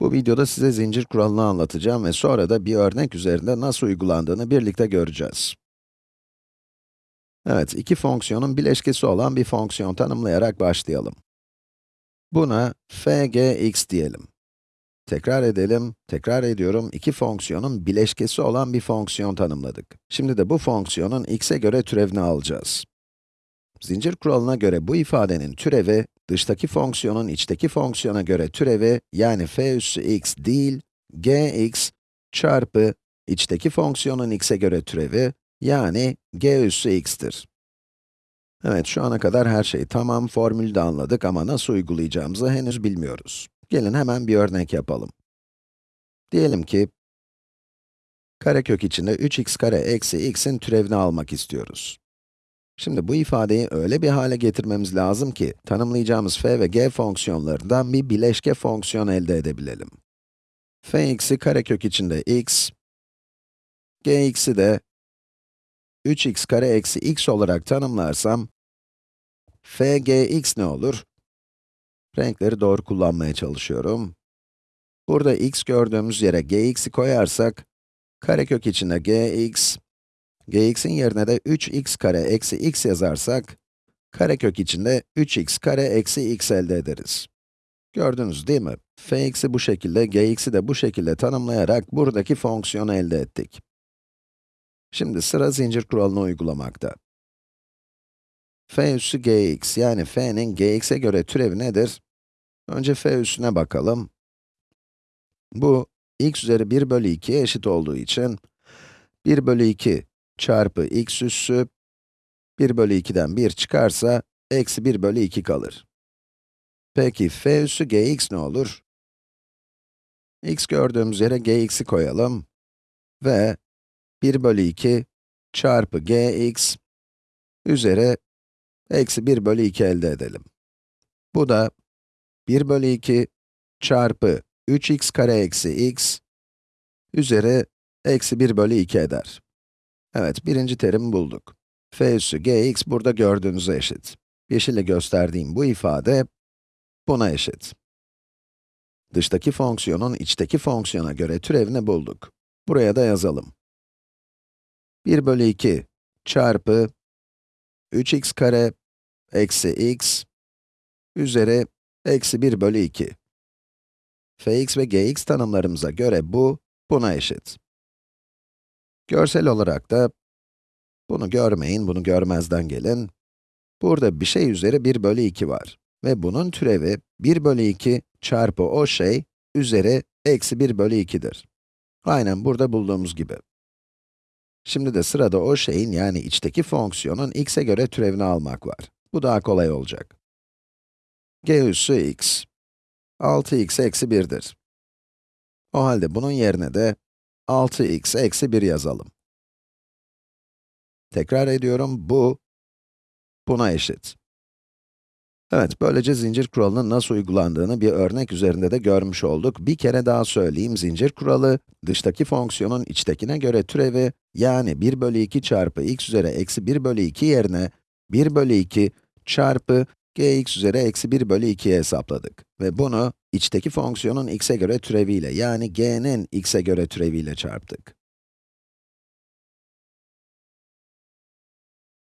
Bu videoda size zincir kuralını anlatacağım ve sonra da bir örnek üzerinde nasıl uygulandığını birlikte göreceğiz. Evet, iki fonksiyonun bileşkesi olan bir fonksiyon tanımlayarak başlayalım. Buna fgx diyelim. Tekrar edelim, tekrar ediyorum, iki fonksiyonun bileşkesi olan bir fonksiyon tanımladık. Şimdi de bu fonksiyonun x'e göre türevini alacağız. Zincir kuralına göre bu ifadenin türevi, dıştaki fonksiyonun içteki fonksiyona göre türevi, yani f üssü x değil, gx çarpı içteki fonksiyonun x'e göre türevi, yani g üssü x'tir. Evet, şu ana kadar her şey tamam, formülü de anladık ama nasıl uygulayacağımızı henüz bilmiyoruz. Gelin hemen bir örnek yapalım. Diyelim ki, karekök içinde 3x kare eksi x'in türevini almak istiyoruz. Şimdi bu ifadeyi öyle bir hale getirmemiz lazım ki, tanımlayacağımız f ve g fonksiyonlarından bir bileşke fonksiyon elde edebilelim. fx'i karekök içinde x, gx'i de 3x kare eksi x olarak tanımlarsam, fgx ne olur? Renkleri doğru kullanmaya çalışıyorum. Burada x gördüğümüz yere gx'i koyarsak, karekök içinde gx, gx'in yerine de 3x kare eksi x yazarsak, karekök içinde 3x kare eksi x elde ederiz. Gördünüz değil mi? fx'i bu şekilde, gx'i de bu şekilde tanımlayarak buradaki fonksiyonu elde ettik. Şimdi sıra zincir kuralını uygulamakta. f üssü gx, yani f'nin gx'e göre türevi nedir? Önce f üssüne bakalım. Bu, x üzeri 1 bölü 2'ye eşit olduğu için, 1 bölü 2 çarpı x üssü, 1 bölü 2'den 1 çıkarsa, eksi 1 bölü 2 kalır. Peki, f üssü gx ne olur? x gördüğümüz yere gx'i koyalım ve 1 bölü 2 çarpı gx üzeri eksi 1 bölü 2 elde edelim. Bu da 1 bölü 2 çarpı 3x kare eksi x üzeri eksi 1 bölü 2 eder. Evet, birinci terimi bulduk. f üssü gx burada gördüğünüze eşit. Yeşille gösterdiğim bu ifade buna eşit. Dıştaki fonksiyonun içteki fonksiyona göre türevini bulduk. Buraya da yazalım. 1 bölü 2 çarpı 3x kare eksi x üzeri eksi 1 bölü 2. fx ve gx tanımlarımıza göre bu, buna eşit. Görsel olarak da, bunu görmeyin, bunu görmezden gelin. Burada bir şey üzeri 1 bölü 2 var. Ve bunun türevi 1 bölü 2 çarpı o şey üzeri eksi 1 bölü 2'dir. Aynen burada bulduğumuz gibi. Şimdi de sırada o şeyin yani içteki fonksiyonun x'e göre türevini almak var. Bu daha kolay olacak. g üssü x, 6x eksi 1'dir. O halde bunun yerine de 6x eksi 1 yazalım. Tekrar ediyorum, bu, buna eşit. Evet, böylece zincir kuralının nasıl uygulandığını bir örnek üzerinde de görmüş olduk. Bir kere daha söyleyeyim, zincir kuralı, dıştaki fonksiyonun içtekine göre türevi, yani 1 bölü 2 çarpı x üzeri eksi 1 bölü 2 yerine, 1 bölü 2 çarpı gx üzeri eksi 1 bölü 2'ye hesapladık. Ve bunu, içteki fonksiyonun x'e göre türeviyle, yani g'nin x'e göre türeviyle çarptık.